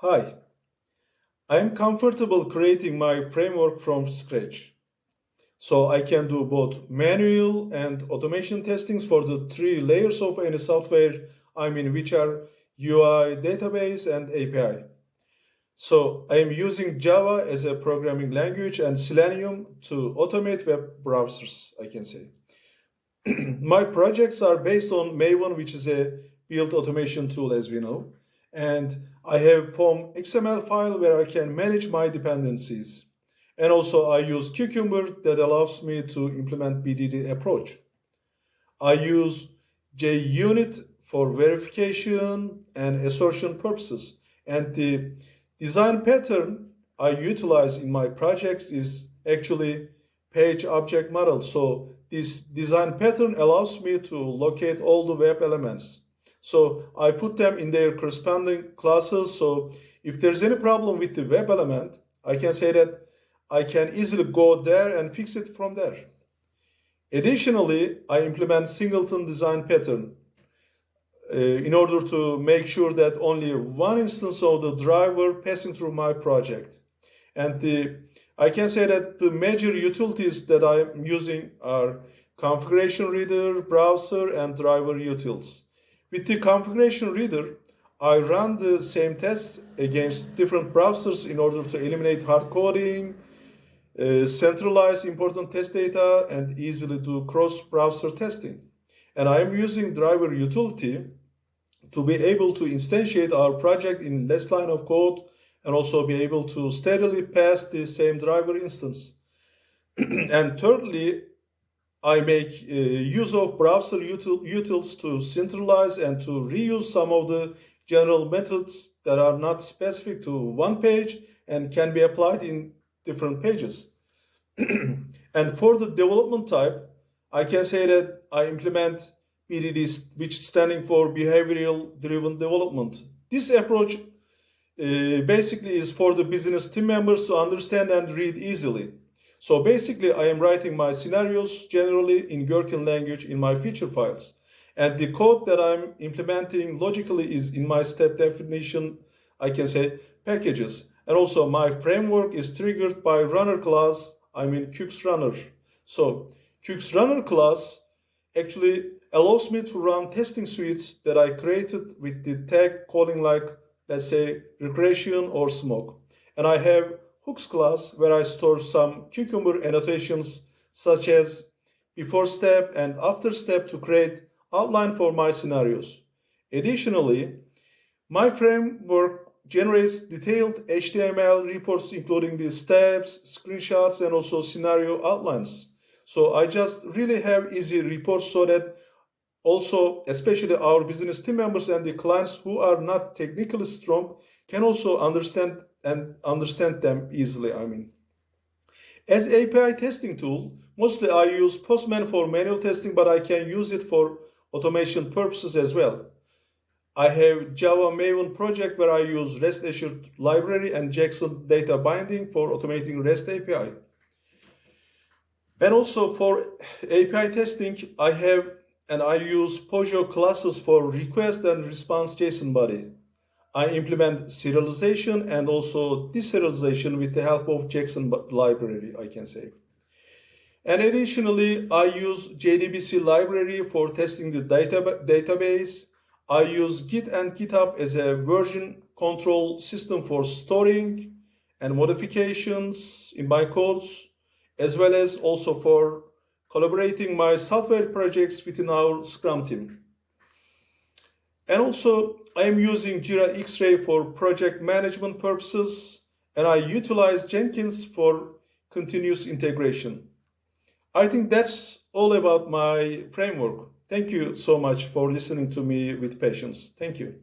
Hi, I am comfortable creating my framework from scratch. So I can do both manual and automation testings for the three layers of any software, I mean, which are UI, database, and API. So I am using Java as a programming language and Selenium to automate web browsers, I can say. My projects are based on Maven, which is a build automation tool, as we know. And I have POM XML file where I can manage my dependencies. And also I use Cucumber that allows me to implement BDD approach. I use JUnit for verification and assertion purposes. And the design pattern I utilize in my projects is actually page object model. So this design pattern allows me to locate all the web elements. So I put them in their corresponding classes. So if there's any problem with the web element, I can say that I can easily go there and fix it from there. Additionally, I implement singleton design pattern uh, in order to make sure that only one instance of the driver passing through my project. And the, I can say that the major utilities that I'm using are configuration reader, browser, and driver utils. With the configuration reader, I run the same tests against different browsers in order to eliminate hard coding, uh, centralize important test data, and easily do cross-browser testing. And I am using driver utility to be able to instantiate our project in less line of code and also be able to steadily pass the same driver instance. and thirdly, I make uh, use of browser util utils to centralize and to reuse some of the general methods that are not specific to one page and can be applied in different pages. and for the development type, I can say that I implement BDD, which standing for Behavioral Driven Development. This approach uh, basically is for the business team members to understand and read easily. So basically, I am writing my scenarios generally in Gherkin language in my feature files. And the code that I'm implementing logically is in my step definition, I can say, packages. And also my framework is triggered by runner class, I mean Cukes runner. So Cukes runner class actually allows me to run testing suites that I created with the tag calling like, let's say, regression or smoke. And I have hooks class where I store some Cucumber annotations such as before step and after step to create outline for my scenarios. Additionally, my framework generates detailed HTML reports including the steps, screenshots, and also scenario outlines. So I just really have easy reports so that also, especially our business team members and the clients who are not technically strong can also understand and understand them easily, I mean. As API testing tool, mostly I use Postman for manual testing, but I can use it for automation purposes as well. I have Java Maven project where I use REST assured library and Jackson data binding for automating REST API. And also for API testing, I have and I use Pojo classes for request and response JSON body. I implement serialization and also deserialization with the help of Jackson library, I can say. And additionally, I use JDBC library for testing the data database. I use Git and GitHub as a version control system for storing and modifications in my codes, as well as also for collaborating my software projects within our Scrum team. And also, I am using Jira X-Ray for project management purposes, and I utilize Jenkins for continuous integration. I think that's all about my framework. Thank you so much for listening to me with patience. Thank you.